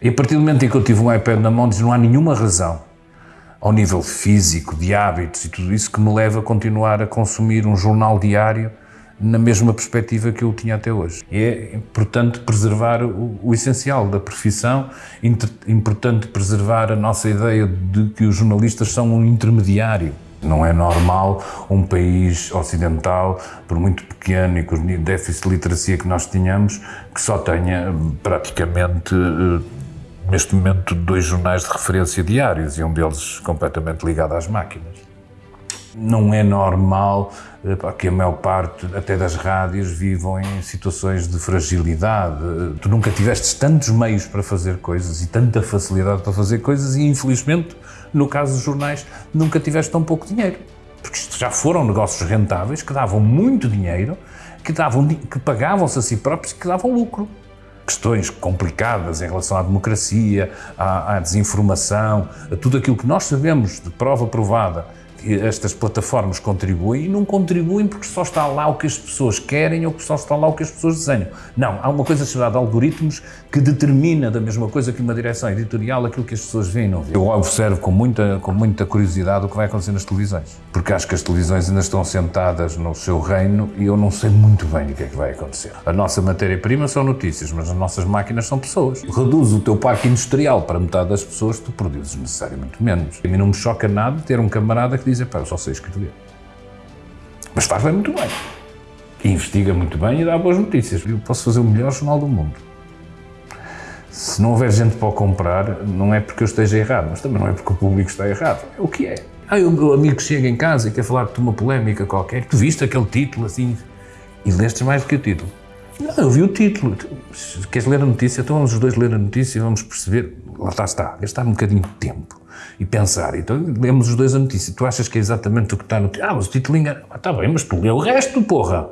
E a partir do momento em que eu tive um iPad na mão, diz, não há nenhuma razão, ao nível físico, de hábitos e tudo isso, que me leve a continuar a consumir um jornal diário na mesma perspectiva que eu tinha até hoje. É importante preservar o, o essencial da profissão, inter, importante preservar a nossa ideia de que os jornalistas são um intermediário. Não é normal um país ocidental, por muito pequeno e com o déficit de literacia que nós tínhamos, que só tenha praticamente neste momento, dois jornais de referência diários e um deles completamente ligado às máquinas. Não é normal que a maior parte, até das rádios, vivam em situações de fragilidade. Tu nunca tiveste tantos meios para fazer coisas e tanta facilidade para fazer coisas e, infelizmente, no caso dos jornais, nunca tiveste tão pouco dinheiro. Porque isto já foram negócios rentáveis que davam muito dinheiro, que, davam, que pagavam-se a si próprios e que davam lucro questões complicadas em relação à democracia, à, à, desinformação, a tudo aquilo que nós sabemos de prova provada estas plataformas contribuem e não contribuem porque só está lá o que as pessoas querem ou que só está lá o que as pessoas desenham. Não, há uma coisa chamada algoritmos que determina da mesma coisa que uma direção editorial aquilo que as pessoas veem e não veem. Eu observo com muita, com muita curiosidade o que vai acontecer nas televisões, porque acho que as televisões ainda estão sentadas no seu reino e eu não sei muito bem o que é que vai acontecer. A nossa matéria-prima são notícias, mas as nossas máquinas são pessoas. Reduz o teu parque industrial para metade das pessoas, tu produzes necessariamente menos. A mim não me choca nada ter um camarada que diz, pá, eu só sei escrever. Mas faz bem muito bem. Investiga muito bem e dá boas notícias. Eu posso fazer o melhor jornal do mundo. Se não houver gente para o comprar, não é porque eu esteja errado, mas também não é porque o público está errado. É o que é. Ah, o meu amigo chega em casa e quer falar de uma polémica qualquer, tu viste aquele título assim, e lestes mais do que o título. Não, eu vi o título. Queres ler a notícia? Então vamos os dois ler a notícia e vamos perceber. Lá está, está. Gastar um bocadinho de tempo e pensar. Então lemos os dois a notícia. Tu achas que é exatamente o que está no título? Ah, mas o título engana. Ah, está bem, mas tu lê o resto, porra.